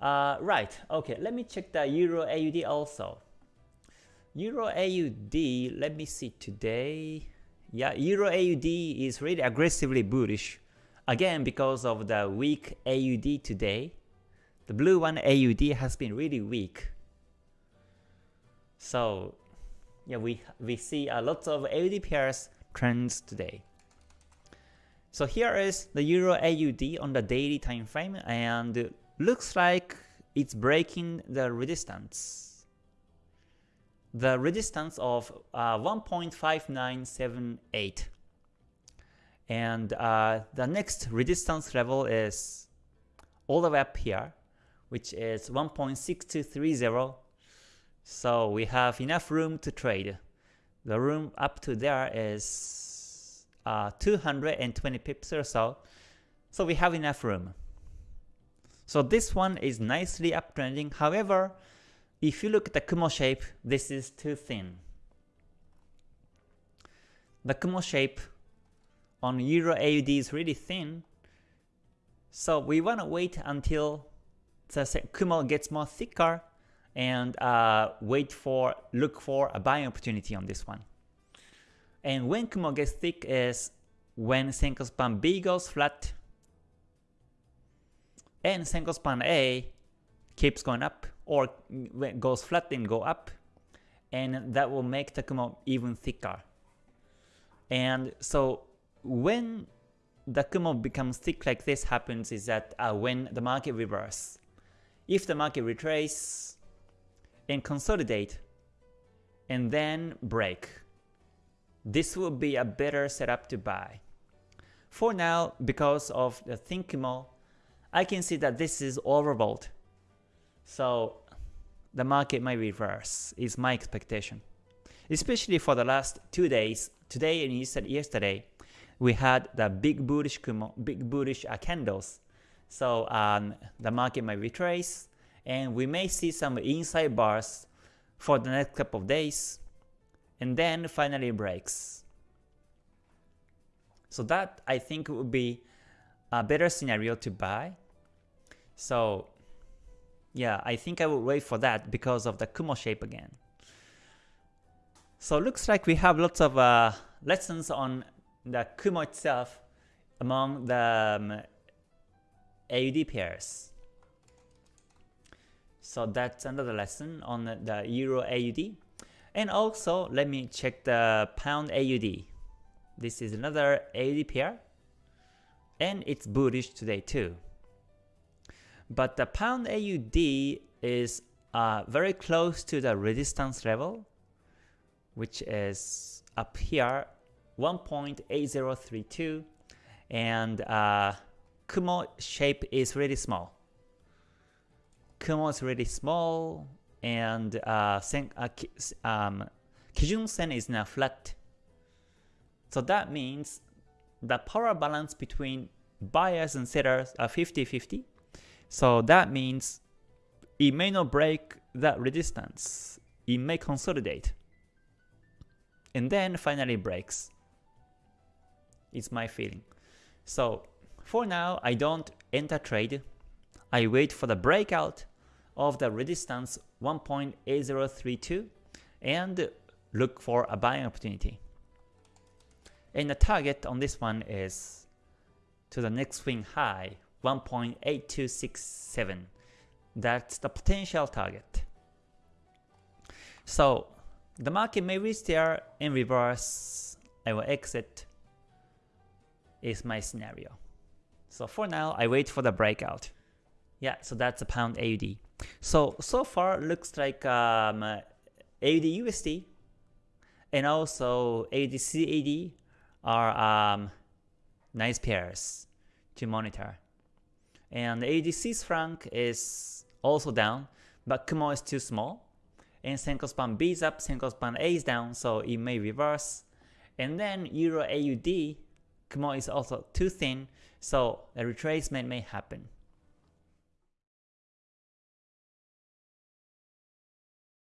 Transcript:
Uh, right, okay, let me check the Euro AUD also. Euro AUD, let me see today. Yeah, Euro AUD is really aggressively bullish. Again, because of the weak AUD today. The blue one AUD has been really weak. So, yeah, we, we see a lot of AUD pairs trends today. So here is the Euro AUD on the daily time frame and looks like it's breaking the resistance. The resistance of uh, 1.5978 and uh, the next resistance level is all the way up here which is 1.6230 so we have enough room to trade. The room up to there is uh, 220 pips or so, so we have enough room. So this one is nicely uptrending. However, if you look at the Kumo shape, this is too thin. The Kumo shape on Euro AUD is really thin, so we want to wait until the Kumo gets more thicker and uh, wait for, look for a buying opportunity on this one. And when Kumo gets thick is when Senkou span B goes flat and Senkou span A keeps going up or goes flat and go up and that will make the Kumo even thicker. And so when the Kumo becomes thick like this happens is that uh, when the market reverse. If the market retrace and consolidate and then break, this will be a better setup to buy. For now, because of the thin Kumo, I can see that this is overbought. So the market might reverse, is my expectation. Especially for the last two days, today and yesterday, we had the big bullish Kumo, big bullish uh, candles. So um, the market might retrace, and we may see some inside bars for the next couple of days, and then finally breaks. So that I think would be a better scenario to buy. So yeah, I think I will wait for that because of the Kumo shape again. So looks like we have lots of uh, lessons on the Kumo itself among the um, AUD pairs. So that's another lesson on the Euro AUD. And also, let me check the Pound AUD. This is another AUD pair, and it's bullish today too. But the Pound AUD is uh, very close to the resistance level, which is up here, 1.8032, and uh, Kumo shape is really small. Kumo is really small, and uh, sen, uh, um, Kijun Sen is now flat. So that means the power balance between buyers and sellers are 50-50. So that means it may not break that resistance. It may consolidate. And then finally breaks. It's my feeling. So for now, I don't enter trade. I wait for the breakout of the resistance 1.8032 and look for a buying opportunity. And the target on this one is to the next swing high 1.8267. That's the potential target. So the market may reach there in reverse. I will exit is my scenario. So for now, I wait for the breakout. Yeah, so that's a pound AUD. So, so far looks like um, AUD USD and also AUD CAD are um, nice pairs to monitor. And Swiss franc is also down, but Kumo is too small. And Senkou span B is up, Senkou span A is down, so it may reverse. And then Euro AUD, Kumo is also too thin, so a retracement may happen.